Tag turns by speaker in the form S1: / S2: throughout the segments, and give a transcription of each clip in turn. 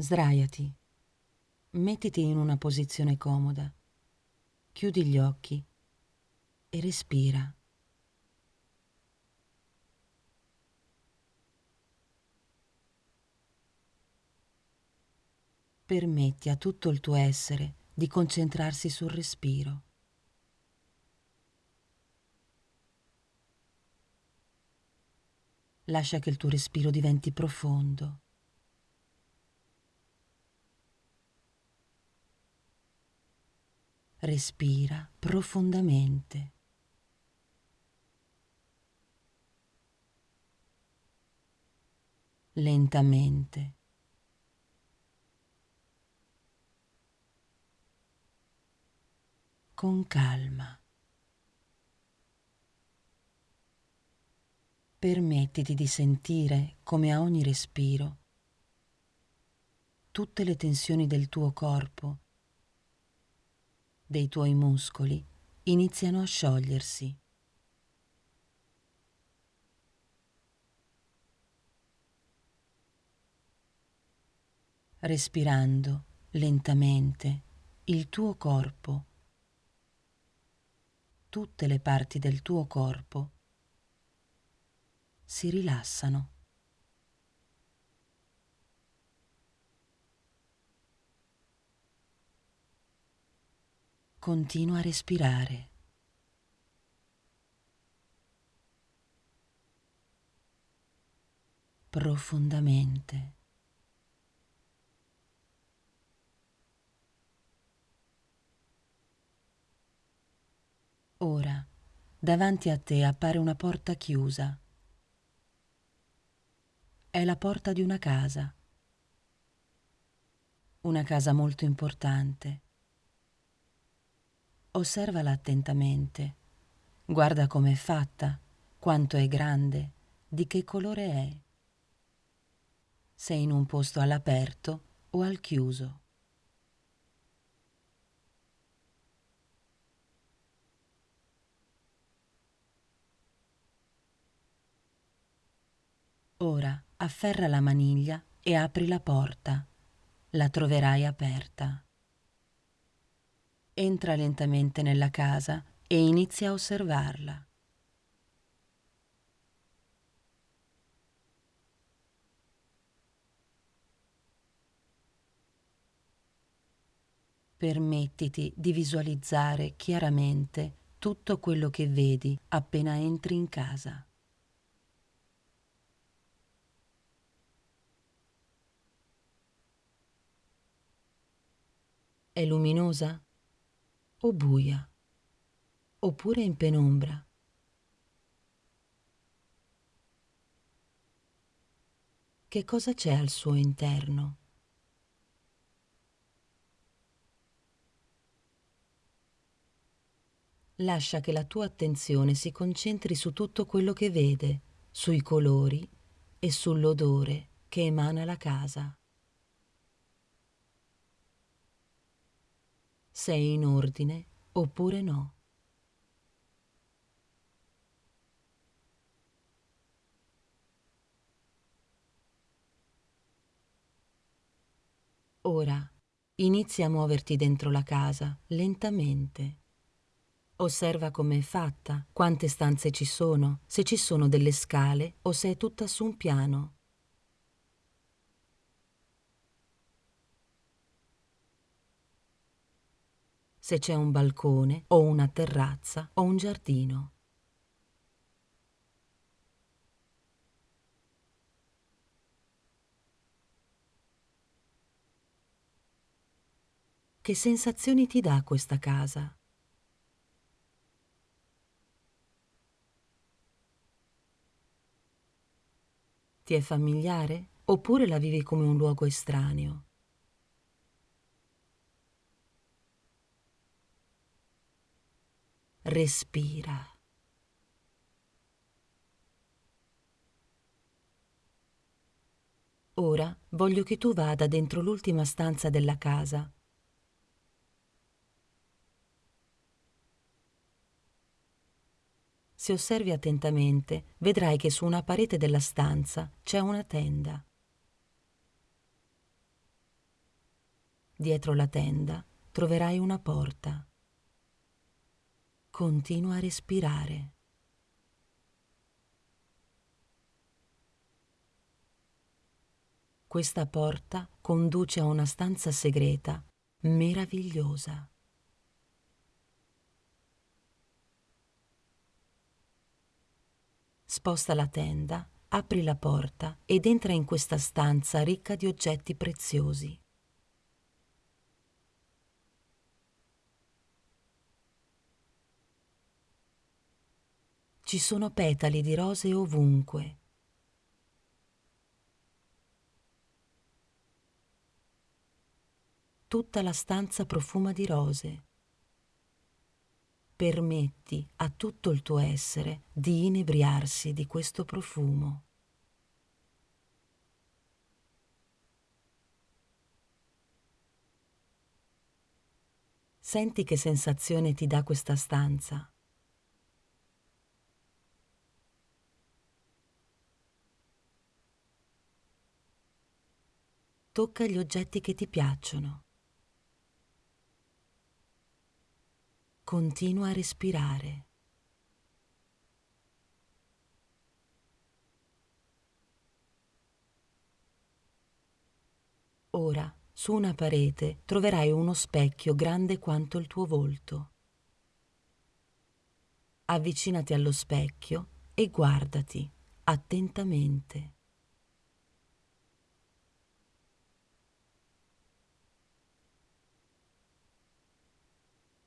S1: Sdraiati. Mettiti in una posizione comoda. Chiudi gli occhi e respira. Permetti a tutto il tuo essere di concentrarsi sul respiro. Lascia che il tuo respiro diventi profondo. Respira profondamente. Lentamente. Con calma. Permettiti di sentire come a ogni respiro tutte le tensioni del tuo corpo, dei tuoi muscoli, iniziano a sciogliersi. Respirando lentamente il tuo corpo, tutte le parti del tuo corpo si rilassano. Continua a respirare. Profondamente. Ora, davanti a te appare una porta chiusa è la porta di una casa. Una casa molto importante. Osservala attentamente. Guarda com'è fatta, quanto è grande, di che colore è. Sei in un posto all'aperto o al chiuso. Ora afferra la maniglia e apri la porta. La troverai aperta. Entra lentamente nella casa e inizia a osservarla. Permettiti di visualizzare chiaramente tutto quello che vedi appena entri in casa. È luminosa o buia? Oppure in penombra? Che cosa c'è al suo interno? Lascia che la tua attenzione si concentri su tutto quello che vede, sui colori e sull'odore che emana la casa. Sei in ordine oppure no. Ora inizia a muoverti dentro la casa, lentamente. Osserva com'è fatta, quante stanze ci sono, se ci sono delle scale o se è tutta su un piano. Se c'è un balcone o una terrazza o un giardino. Che sensazioni ti dà questa casa? Ti è familiare oppure la vivi come un luogo estraneo? Respira. Ora voglio che tu vada dentro l'ultima stanza della casa. Se osservi attentamente, vedrai che su una parete della stanza c'è una tenda. Dietro la tenda troverai una porta. Continua a respirare. Questa porta conduce a una stanza segreta meravigliosa. Sposta la tenda, apri la porta ed entra in questa stanza ricca di oggetti preziosi. Ci sono petali di rose ovunque. Tutta la stanza profuma di rose. Permetti a tutto il tuo essere di inebriarsi di questo profumo. Senti che sensazione ti dà questa stanza. Tocca gli oggetti che ti piacciono. Continua a respirare. Ora, su una parete, troverai uno specchio grande quanto il tuo volto. Avvicinati allo specchio e guardati attentamente.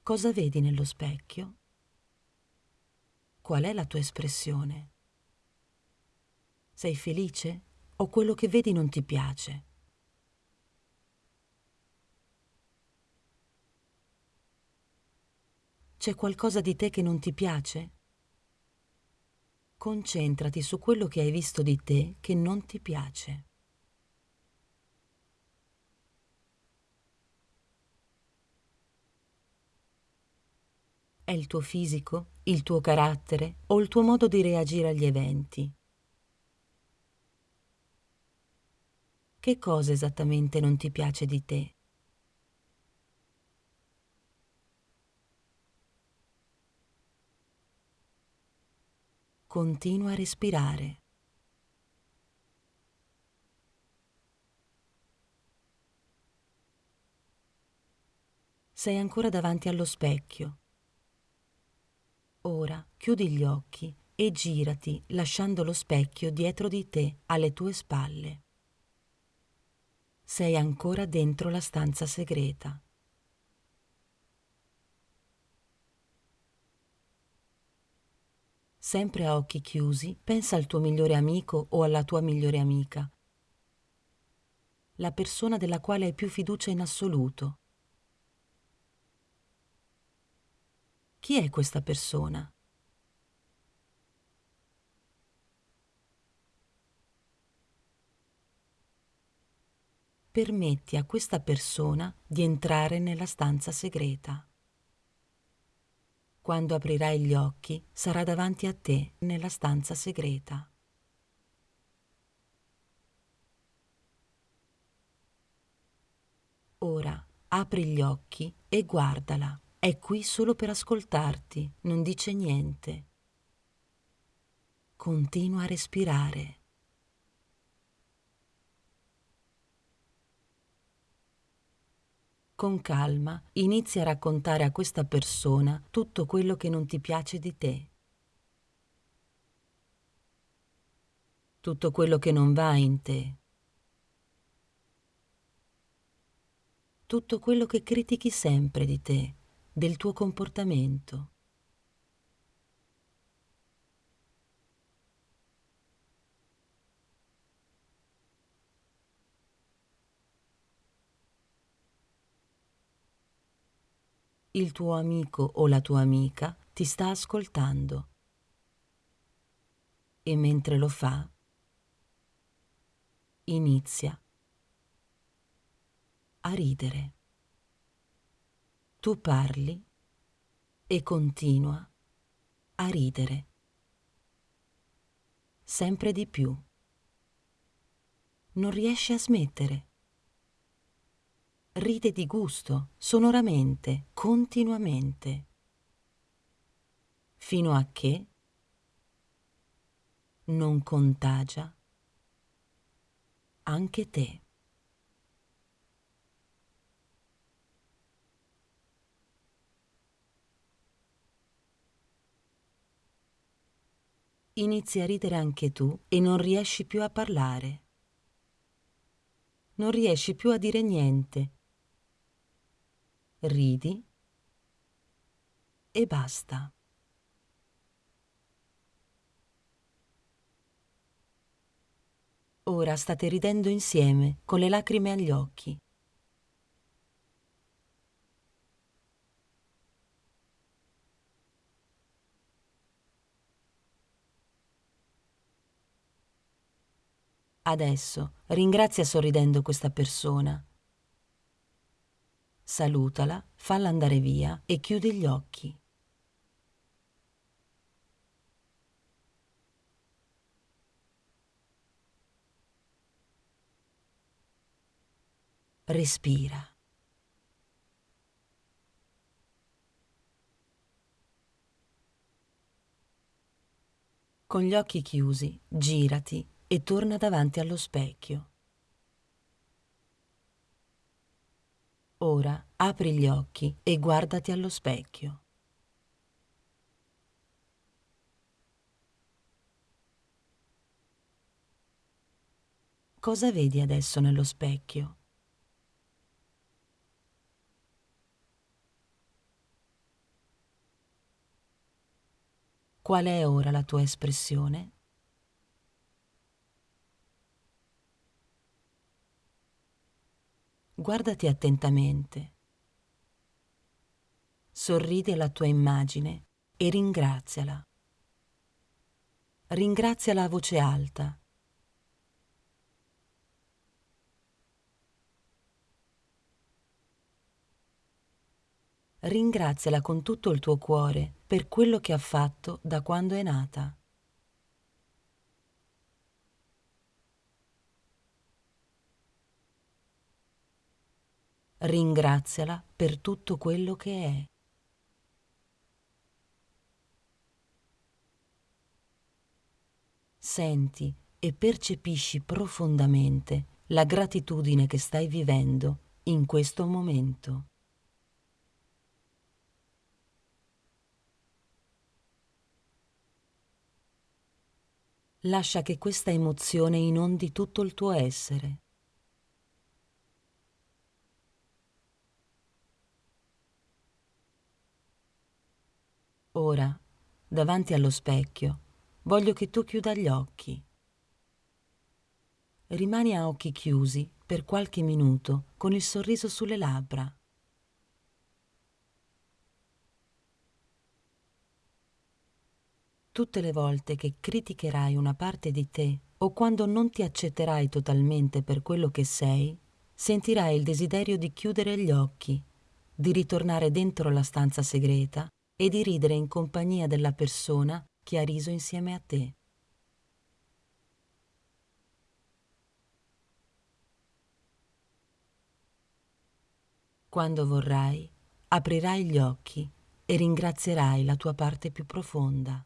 S1: Cosa vedi nello specchio? Qual è la tua espressione? Sei felice o quello che vedi non ti piace? C'è qualcosa di te che non ti piace? Concentrati su quello che hai visto di te che non ti piace. Il tuo fisico, il tuo carattere o il tuo modo di reagire agli eventi? Che cosa esattamente non ti piace di te? Continua a respirare. Sei ancora davanti allo specchio Ora chiudi gli occhi e girati lasciando lo specchio dietro di te alle tue spalle. Sei ancora dentro la stanza segreta. Sempre a occhi chiusi, pensa al tuo migliore amico o alla tua migliore amica, la persona della quale hai più fiducia in assoluto Chi è questa persona? Permetti a questa persona di entrare nella stanza segreta. Quando aprirai gli occhi, sarà davanti a te nella stanza segreta. Ora apri gli occhi e guardala. È qui solo per ascoltarti, non dice niente. Continua a respirare. Con calma inizia a raccontare a questa persona tutto quello che non ti piace di te. Tutto quello che non va in te. Tutto quello che critichi sempre di te del tuo comportamento. Il tuo amico o la tua amica ti sta ascoltando e mentre lo fa inizia a ridere tu parli e continua a ridere. Sempre di più. Non riesci a smettere. ride di gusto, sonoramente, continuamente, fino a che non contagia anche te. Inizi a ridere anche tu e non riesci più a parlare. Non riesci più a dire niente. Ridi e basta. Ora state ridendo insieme, con le lacrime agli occhi. Adesso ringrazia sorridendo questa persona. Salutala, falla andare via e chiudi gli occhi. Respira. Con gli occhi chiusi, girati e torna davanti allo specchio. Ora apri gli occhi e guardati allo specchio. Cosa vedi adesso nello specchio? Qual è ora la tua espressione? Guardati attentamente. Sorridi alla tua immagine e ringraziala. Ringraziala a voce alta. ringraziala con tutto il tuo cuore per quello che ha fatto da quando è nata. Ringraziala per tutto quello che è. Senti e percepisci profondamente la gratitudine che stai vivendo in questo momento. lascia che questa emozione inondi tutto il tuo essere. Ora, davanti allo specchio, voglio che tu chiuda gli occhi. Rimani a occhi chiusi per qualche minuto con il sorriso sulle labbra. tutte le volte che criticherai una parte di te o quando non ti accetterai totalmente per quello che sei, sentirai il desiderio di chiudere gli occhi, di ritornare dentro la stanza segreta e di ridere in compagnia della persona che ha riso insieme a te. Quando vorrai, aprirai gli occhi e ringrazierai la tua parte più profonda.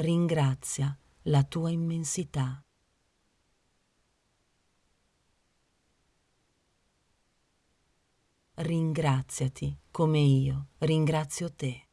S1: ringrazia la tua immensità. Ringraziati come io ringrazio te.